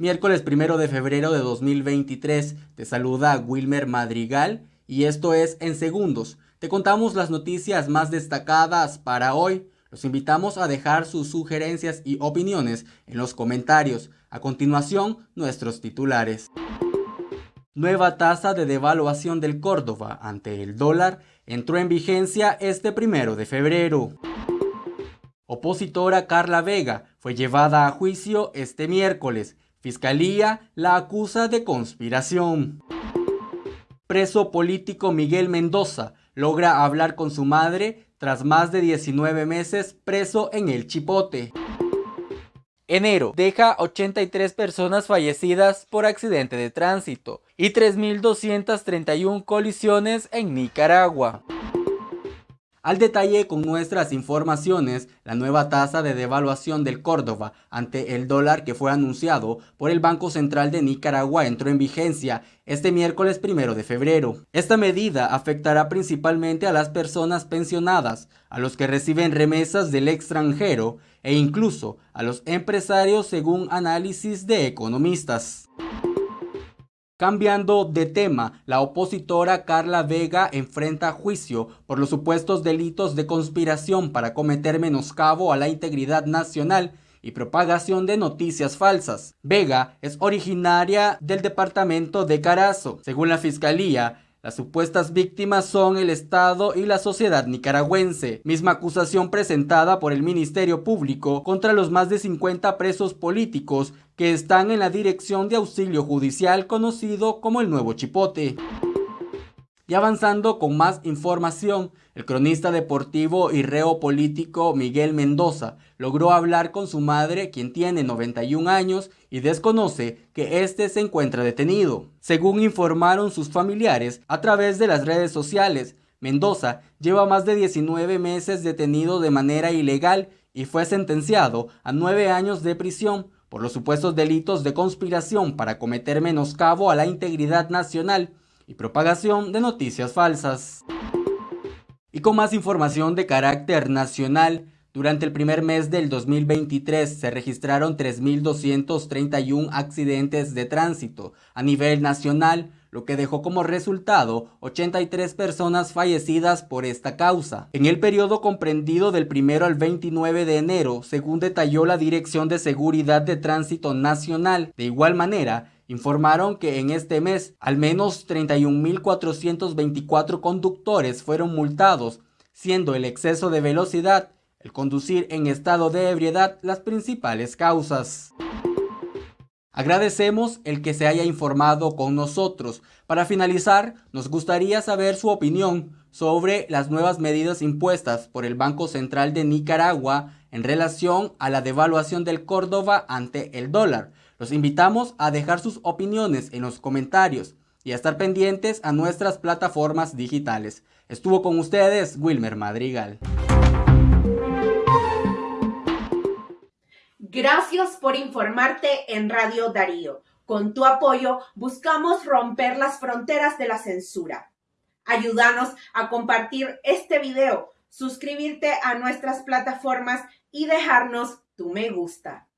Miércoles primero de febrero de 2023. Te saluda Wilmer Madrigal y esto es En Segundos. Te contamos las noticias más destacadas para hoy. Los invitamos a dejar sus sugerencias y opiniones en los comentarios. A continuación, nuestros titulares. Nueva tasa de devaluación del Córdoba ante el dólar entró en vigencia este primero de febrero. Opositora Carla Vega fue llevada a juicio este miércoles Fiscalía la acusa de conspiración. Preso político Miguel Mendoza logra hablar con su madre tras más de 19 meses preso en el Chipote. Enero deja 83 personas fallecidas por accidente de tránsito y 3.231 colisiones en Nicaragua. Al detalle con nuestras informaciones, la nueva tasa de devaluación del Córdoba ante el dólar que fue anunciado por el Banco Central de Nicaragua entró en vigencia este miércoles primero de febrero. Esta medida afectará principalmente a las personas pensionadas, a los que reciben remesas del extranjero e incluso a los empresarios según análisis de economistas. Cambiando de tema, la opositora Carla Vega enfrenta juicio por los supuestos delitos de conspiración para cometer menoscabo a la integridad nacional y propagación de noticias falsas. Vega es originaria del departamento de Carazo. Según la fiscalía, las supuestas víctimas son el Estado y la sociedad nicaragüense, misma acusación presentada por el Ministerio Público contra los más de 50 presos políticos que están en la Dirección de Auxilio Judicial conocido como el Nuevo Chipote. Y avanzando con más información, el cronista deportivo y reo político Miguel Mendoza logró hablar con su madre, quien tiene 91 años y desconoce que éste se encuentra detenido. Según informaron sus familiares a través de las redes sociales, Mendoza lleva más de 19 meses detenido de manera ilegal y fue sentenciado a 9 años de prisión por los supuestos delitos de conspiración para cometer menoscabo a la integridad nacional y propagación de noticias falsas. Y con más información de carácter nacional, durante el primer mes del 2023 se registraron 3.231 accidentes de tránsito a nivel nacional, lo que dejó como resultado 83 personas fallecidas por esta causa. En el periodo comprendido del 1 al 29 de enero, según detalló la Dirección de Seguridad de Tránsito Nacional, de igual manera, informaron que en este mes al menos 31.424 conductores fueron multados, siendo el exceso de velocidad, el conducir en estado de ebriedad las principales causas. Agradecemos el que se haya informado con nosotros. Para finalizar, nos gustaría saber su opinión sobre las nuevas medidas impuestas por el Banco Central de Nicaragua en relación a la devaluación del Córdoba ante el dólar. Los invitamos a dejar sus opiniones en los comentarios y a estar pendientes a nuestras plataformas digitales. Estuvo con ustedes Wilmer Madrigal. Gracias por informarte en Radio Darío. Con tu apoyo buscamos romper las fronteras de la censura. Ayúdanos a compartir este video, suscribirte a nuestras plataformas y dejarnos tu me gusta.